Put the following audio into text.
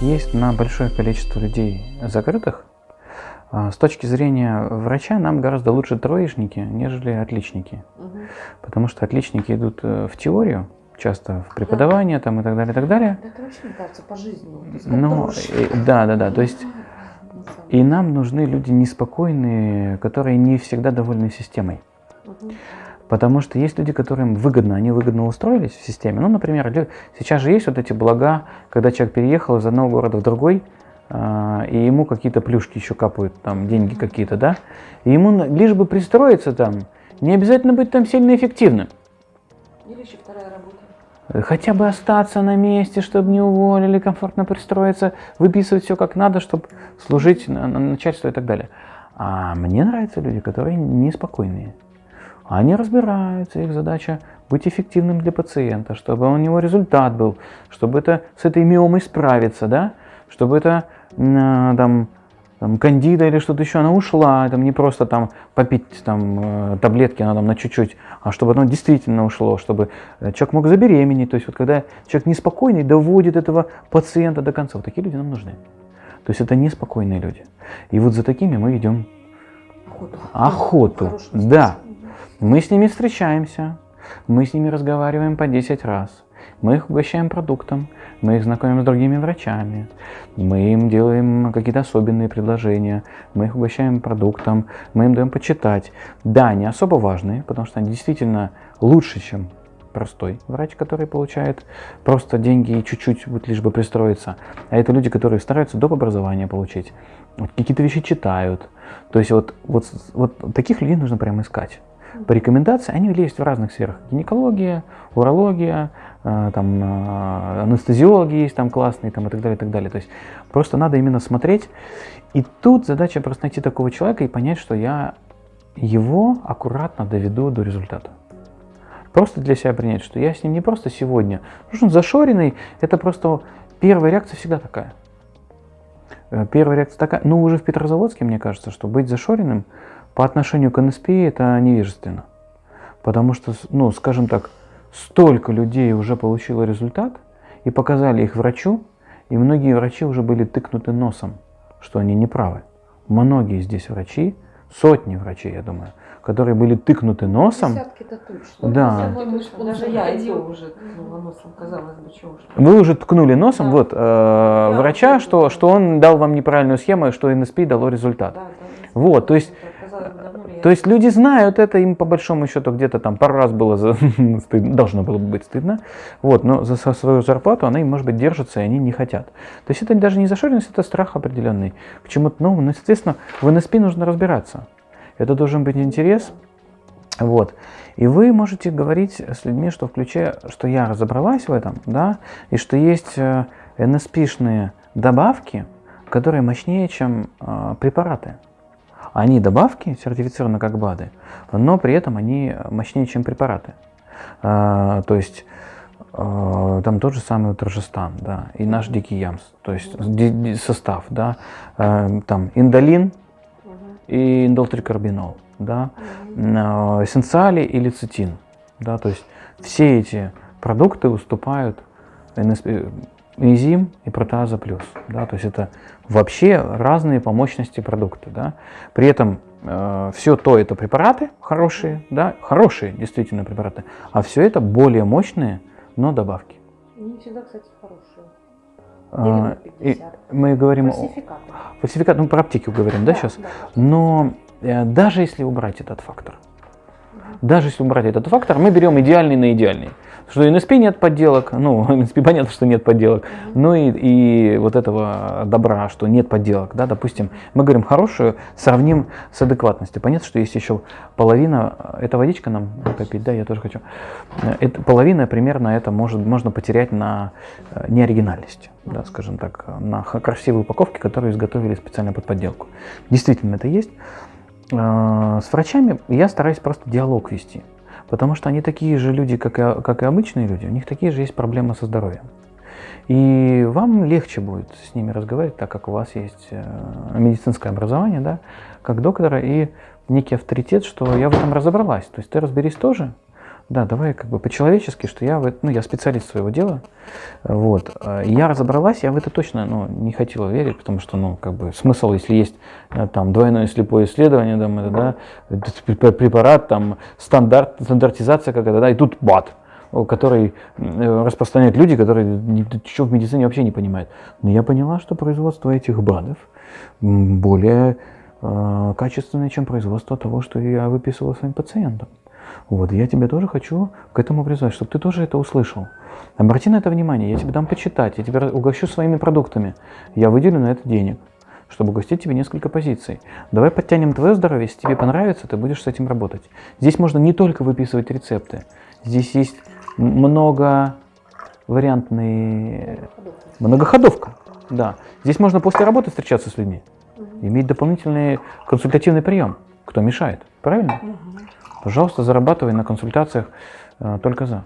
есть на большое количество людей закрытых, а, с точки зрения врача нам гораздо лучше троечники, нежели отличники. Угу. Потому что отличники идут э, в теорию, часто в преподавание да. там, и так далее, и так далее. Это вообще, мне кажется, по жизни. Ну, да, да, да. То есть и нам нужны люди неспокойные, которые не всегда довольны системой. Угу. Потому что есть люди, которым выгодно, они выгодно устроились в системе. Ну, например, сейчас же есть вот эти блага, когда человек переехал из одного города в другой, а, и ему какие-то плюшки еще капают, там деньги какие-то, да, и ему лишь бы пристроиться там, не обязательно быть там сильно эффективным. Или еще вторая работа. Хотя бы остаться на месте, чтобы не уволили, комфортно пристроиться, выписывать все как надо, чтобы служить на, на начальство и так далее. А мне нравятся люди, которые неспокойные. Они разбираются, их задача быть эффективным для пациента, чтобы у него результат был, чтобы это с этой миомой справиться, да, чтобы это а, там, там кандида или что-то еще, она ушла, там не просто там попить там э, таблетки, она там на чуть-чуть, а чтобы оно действительно ушло, чтобы э, человек мог забеременеть, то есть вот когда человек неспокойный, доводит этого пациента до конца, вот такие люди нам нужны. То есть это неспокойные люди. И вот за такими мы ведем охоту. Охоту, да. Мы с ними встречаемся, мы с ними разговариваем по 10 раз. Мы их угощаем продуктом, мы их знакомим с другими врачами, мы им делаем какие-то особенные предложения, мы их угощаем продуктом, мы им даем почитать. Да, они особо важные, потому что они действительно лучше, чем простой врач, который получает просто деньги и чуть-чуть вот лишь бы пристроиться. А это люди, которые стараются доп. образования получить, какие-то вещи читают. То есть вот, вот, вот таких людей нужно прямо искать по рекомендации, они есть в разных сферах. Гинекология, урология, э, там, э, анестезиологи есть там классные там, и так далее, и так далее. То есть просто надо именно смотреть. И тут задача просто найти такого человека и понять, что я его аккуратно доведу до результата. Просто для себя принять, что я с ним не просто сегодня. Потому что он зашоренный, это просто первая реакция всегда такая. Э, первая реакция такая, ну уже в Петрозаводске, мне кажется, что быть зашоренным – по отношению к НСП это невежественно. Потому что, ну, скажем так, столько людей уже получило результат и показали их врачу, и многие врачи уже были тыкнуты носом, что они неправы. Многие здесь врачи, сотни врачей, я думаю, которые были тыкнуты носом. Десятки-то точно. Да. Даже я ее уже ткнула носом, казалось бы, чего что. Вы уже ткнули носом, да. вот, э, врача, что, что он дал вам неправильную схему, и что НСП дало результат. Да, да, вот, то есть то есть люди знают это, им по большому счету где-то там пару раз было за, стыдно, должно было бы быть стыдно, вот, но за свою зарплату она им, может быть, держится, и они не хотят. То есть это даже не зашоренность, это страх определенный к чему-то новому. Но, соответственно, в НСП нужно разбираться. Это должен быть интерес. Вот. И вы можете говорить с людьми, что включая, что я разобралась в этом, да, и что есть э, НСПшные добавки, которые мощнее, чем э, препараты. Они добавки сертифицированы как БАДы, но при этом они мощнее, чем препараты. А, то есть а, там тот же самый вот Рожестан, да, и наш дикий ямс, то есть состав, да, а, там индолин и индолтрикарбинол, да, эссенциали и лецитин, да, то есть все эти продукты уступают энзим и протеаза плюс. Да, то есть это вообще разные по мощности продукты. Да. При этом э, все то это препараты хорошие, да, хорошие действительно препараты, а все это более мощные, но добавки. Не всегда, кстати, хорошие. А, и мы говорим фальсификат. о фальсификат, ну про аптеки говорим, да, да сейчас. Да. Но э, даже если убрать этот фактор, даже если убрать этот фактор, мы берем идеальный на идеальный. Что NSP нет подделок, ну, NSP понятно, что нет подделок, но и, и вот этого добра, что нет подделок, да, допустим, мы говорим хорошую, сравним с адекватностью. Понятно, что есть еще половина, это водичка нам попить, да, я тоже хочу. Это, половина примерно это может, можно потерять на э, неоригинальности, да, скажем так, на красивые упаковки, которые изготовили специально под подделку. Действительно это есть. Э, с врачами я стараюсь просто диалог вести. Потому что они такие же люди, как и, как и обычные люди, у них такие же есть проблемы со здоровьем. И вам легче будет с ними разговаривать, так как у вас есть э, медицинское образование, да, как доктора, и некий авторитет, что я в этом разобралась. То есть ты разберись тоже, Да, давай как бы по-человечески, что я, ну, я специалист своего дела, вот, я разобралась, я в это точно, ну, не хотела верить, потому что, ну, как бы смысл, если есть э, там двойное слепое исследование, там, это, да, препарат, там, стандарт, стандартизация какая-то, да, и тут бат, который э, распространяют люди, которые ничего в медицине вообще не понимают. Но я поняла, что производство этих БАДов более э, качественное, чем производство того, что я выписывал своим пациентам. Вот, я тебе тоже хочу к этому призвать, чтобы ты тоже это услышал. Обрати на это внимание, я тебе дам почитать, я тебя угощу своими продуктами. Я выделю на это денег, чтобы угостить тебе несколько позиций. Давай подтянем твое здоровье, если тебе понравится, ты будешь с этим работать. Здесь можно не только выписывать рецепты, здесь есть много вариантные, многоходовка. Да. Здесь можно после работы встречаться с людьми, иметь дополнительный консультативный прием. Кто мешает? Правильно? Пожалуйста, зарабатывай на консультациях э, только за.